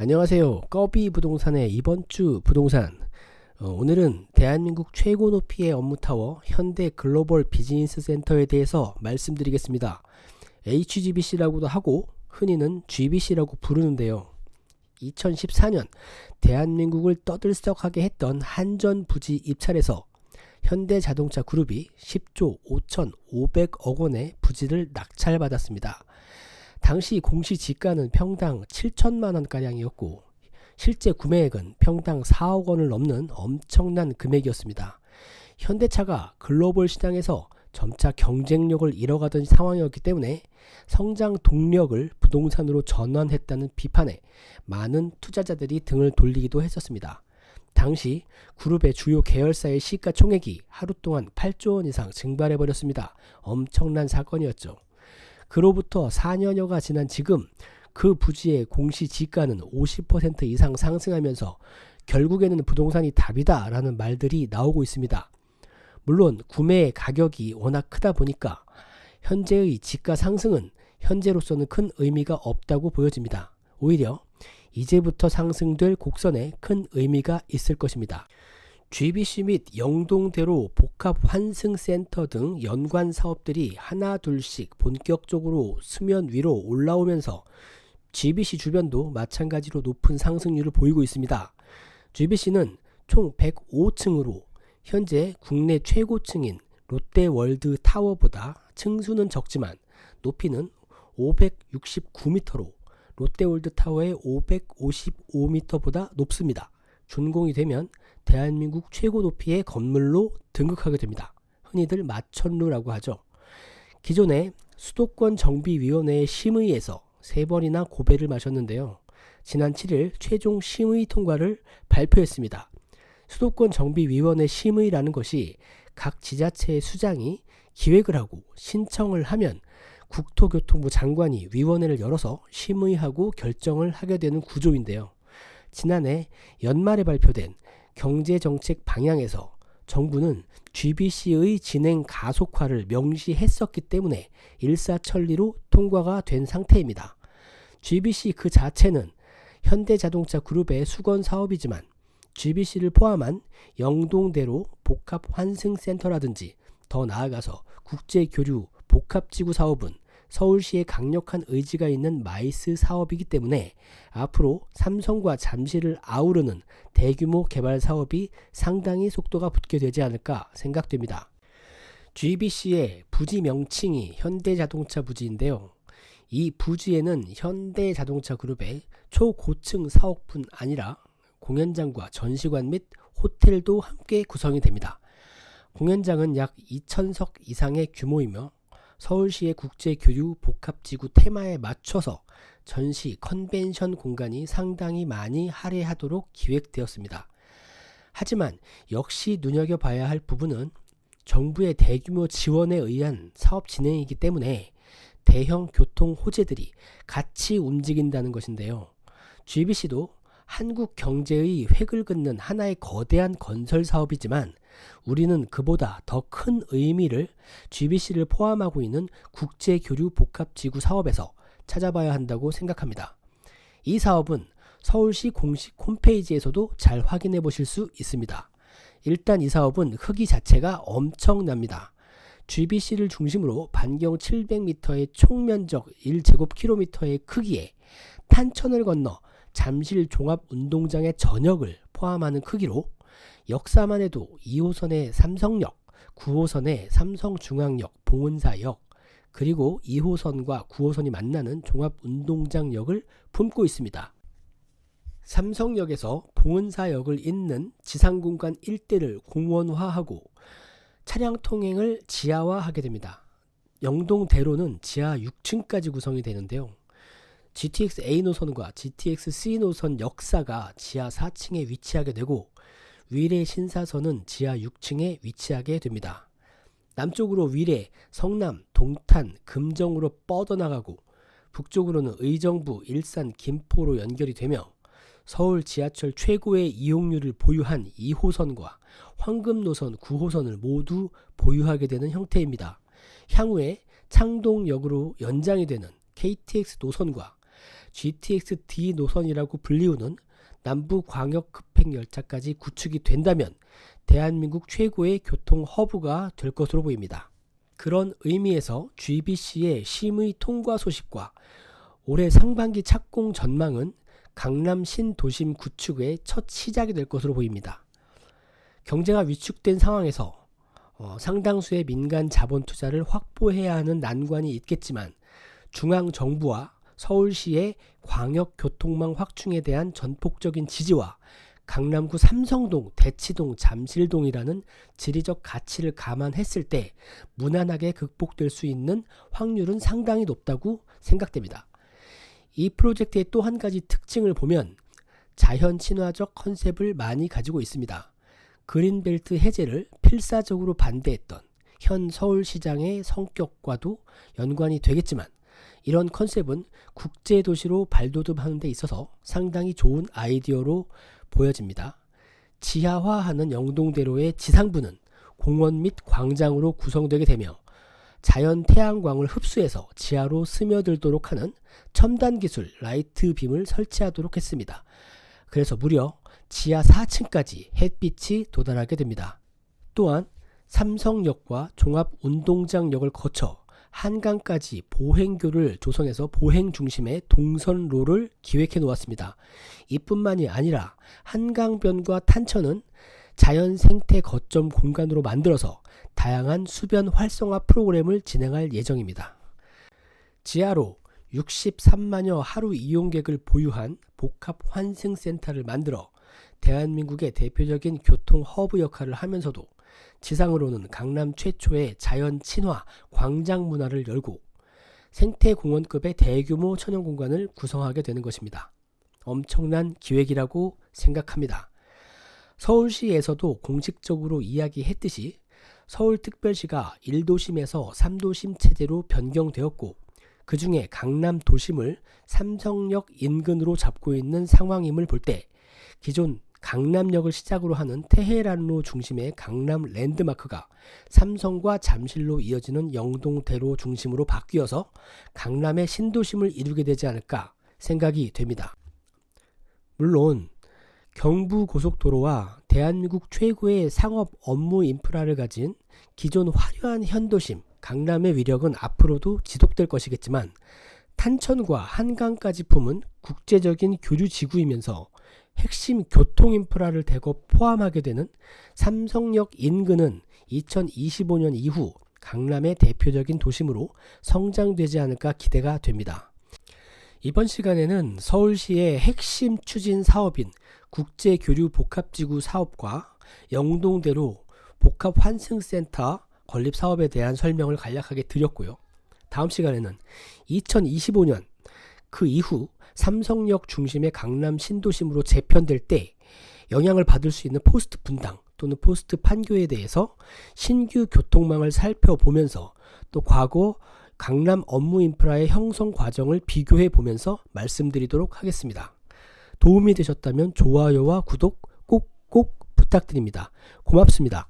안녕하세요. 꺼비 부동산의 이번 주 부동산. 어, 오늘은 대한민국 최고 높이의 업무타워 현대 글로벌 비즈니스 센터에 대해서 말씀드리겠습니다. HGBC라고도 하고 흔히는 GBC라고 부르는데요. 2014년 대한민국을 떠들썩하게 했던 한전 부지 입찰에서 현대자동차 그룹이 10조 5,500억 원의 부지를 낙찰받았습니다. 당시 공시지가는 평당 7천만 원가량이었고 실제 구매액은 평당 4억 원을 넘는 엄청난 금액이었습니다. 현대차가 글로벌 시장에서 점차 경쟁력을 잃어가던 상황이었기 때문에 성장 동력을 부동산으로 전환했다는 비판에 많은 투자자들이 등을 돌리기도 했었습니다. 당시 그룹의 주요 계열사의 시가총액이 하루 동안 8조 원 이상 증발해버렸습니다. 엄청난 사건이었죠. 그로부터 4년여가 지난 지금 그 부지의 공시지가는 50% 이상 상승하면서 결국에는 부동산이 답이다 라는 말들이 나오고 있습니다. 물론 구매 가격이 워낙 크다 보니까 현재의 지가 상승은 현재로서는 큰 의미가 없다고 보여집니다. 오히려 이제부터 상승될 곡선에 큰 의미가 있을 것입니다. GBC 및 영동대로 복합 환승센터 등 연관 사업들이 하나 둘씩 본격적으로 수면 위로 올라오면서 GBC 주변도 마찬가지로 높은 상승률을 보이고 있습니다. GBC는 총 105층으로 현재 국내 최고층인 롯데월드 타워보다 층수는 적지만 높이는 569m로 롯데월드 타워의 555m보다 높습니다. 준공이 되면 대한민국 최고 높이의 건물로 등극하게 됩니다. 흔히들 마천루라고 하죠. 기존에 수도권 정비위원회의 심의에서 세 번이나 고배를 마셨는데요. 지난 7일 최종 심의 통과를 발표했습니다. 수도권 정비위원회 심의라는 것이 각 지자체의 수장이 기획을 하고 신청을 하면 국토교통부 장관이 위원회를 열어서 심의하고 결정을 하게 되는 구조인데요. 지난해 연말에 발표된 경제정책 방향에서 정부는 GBC의 진행 가속화를 명시했었기 때문에 일사천리로 통과가 된 상태입니다. GBC 그 자체는 현대자동차 그룹의 숙원 사업이지만 GBC를 포함한 영동대로 복합환승센터라든지 더 나아가서 국제교류 복합지구 사업은 서울시의 강력한 의지가 있는 MICE 사업이기 때문에 앞으로 삼성과 잠시를 아우르는 대규모 개발 사업이 상당히 속도가 붙게 되지 않을까 생각됩니다. GBC의 부지 명칭이 현대자동차 부지인데요. 이 부지에는 현대자동차 그룹의 초고층 사옥뿐 아니라 공연장과 전시관 및 호텔도 함께 구성이 됩니다. 공연장은 약 2천석 이상의 규모이며 서울시의 국제교류 복합지구 테마에 맞춰서 전시 컨벤션 공간이 상당히 많이 할애하도록 기획되었습니다. 하지만 역시 눈여겨봐야 할 부분은 정부의 대규모 지원에 의한 사업 진행이기 때문에 대형 교통 호재들이 같이 움직인다는 것인데요. GBC도 한국 경제의 획을 긋는 하나의 거대한 건설 사업이지만 우리는 그보다 더 큰 의미를 GBC를 포함하고 있는 국제교류 복합지구 사업에서 찾아봐야 한다고 생각합니다. 이 사업은 서울시 공식 홈페이지에서도 잘 확인해 보실 수 있습니다. 일단 이 사업은 크기 자체가 엄청납니다. GBC를 중심으로 반경 700m의 총면적 1제곱킬로미터의 크기에 탄천을 건너 잠실 종합운동장의 전역을 포함하는 크기로 역사만 해도 2호선의 삼성역, 9호선의 삼성중앙역, 봉은사역, 그리고 2호선과 9호선이 만나는 종합운동장역을 품고 있습니다. 삼성역에서 봉은사역을 잇는 지상공간 일대를 공원화하고 차량 통행을 지하화하게 됩니다. 영동대로는 지하 6층까지 구성이 되는데요. GTX A 노선과 GTX C 노선 역사가 지하 4층에 위치하게 되고 위례 신사선은 지하 6층에 위치하게 됩니다. 남쪽으로 위례, 성남, 동탄, 금정으로 뻗어나가고 북쪽으로는 의정부, 일산, 김포로 연결이 되며 서울 지하철 최고의 이용률을 보유한 2호선과 황금노선 9호선을 모두 보유하게 되는 형태입니다. 향후에 창동역으로 연장이 되는 KTX 노선과 GTX-D 노선이라고 불리우는 남부 광역 급행 열차까지 구축이 된다면 대한민국 최고의 교통 허브가 될 것으로 보입니다. 그런 의미에서 GBC의 심의 통과 소식과 올해 상반기 착공 전망은 강남 신도심 구축의 첫 시작이 될 것으로 보입니다. 경제가 위축된 상황에서 어, 상당수의 민간 자본 투자를 확보해야 하는 난관이 있겠지만 중앙 정부와 서울시의 광역 교통망 확충에 대한 전폭적인 지지와 강남구 삼성동, 대치동, 잠실동이라는 지리적 가치를 감안했을 때 무난하게 극복될 수 있는 확률은 상당히 높다고 생각됩니다. 이 프로젝트의 또 한 가지 특징을 보면 자연 친화적 컨셉을 많이 가지고 있습니다. 그린벨트 해제를 필사적으로 반대했던 현 서울시장의 성격과도 연관이 되겠지만 이런 컨셉은 국제도시로 발돋움하는 데 있어서 상당히 좋은 아이디어로 보여집니다. 지하화하는 영동대로의 지상부는 공원 및 광장으로 구성되게 되며 자연 태양광을 흡수해서 지하로 스며들도록 하는 첨단 기술 라이트 빔을 설치하도록 했습니다. 그래서 무려 지하 4층까지 햇빛이 도달하게 됩니다. 또한 삼성역과 종합운동장역을 거쳐 한강까지 보행교를 조성해서 보행 중심의 동선로를 기획해 놓았습니다. 이뿐만이 아니라 한강변과 탄천은 자연 생태 거점 공간으로 만들어서 다양한 수변 활성화 프로그램을 진행할 예정입니다. 지하로 63만여 하루 이용객을 보유한 복합 환승센터를 만들어 대한민국의 대표적인 교통 허브 역할을 하면서도 지상으로는 강남 최초의 자연 친화 광장 문화를 열고 생태공원급의 대규모 천연 공간을 구성하게 되는 것입니다. 엄청난 기획이라고 생각합니다. 서울시에서도 공식적으로 이야기했듯이 서울특별시가 1도심에서 3도심 체제로 변경되었고 그 중에 강남 도심을 삼성역 인근으로 잡고 있는 상황임을 볼 때 기존 강남역을 시작으로 하는 테헤란로 중심의 강남 랜드마크가 삼성과 잠실로 이어지는 영동대로 중심으로 바뀌어서 강남의 신도심을 이루게 되지 않을까 생각이 됩니다. 물론 경부고속도로와 대한민국 최고의 상업 업무 인프라를 가진 기존 화려한 현도심 강남의 위력은 앞으로도 지속될 것이겠지만 탄천과 한강까지 품은 국제적인 교류 지구이면서 핵심 교통 인프라를 대거 포함하게 되는 삼성역 인근은 2025년 이후 강남의 대표적인 도심으로 성장되지 않을까 기대가 됩니다. 이번 시간에는 서울시의 핵심 추진 사업인 국제교류 복합지구 사업과 영동대로 복합환승센터 건립 사업에 대한 설명을 간략하게 드렸고요. 다음 시간에는 2025년 그 이후 삼성역 중심의 강남 신도심으로 재편될 때 영향을 받을 수 있는 포스트 분당 또는 포스트 판교에 대해서 신규 교통망을 살펴보면서 또 과거 강남 업무 인프라의 형성 과정을 비교해 보면서 말씀드리도록 하겠습니다. 도움이 되셨다면 좋아요와 구독 꼭꼭 부탁드립니다. 고맙습니다.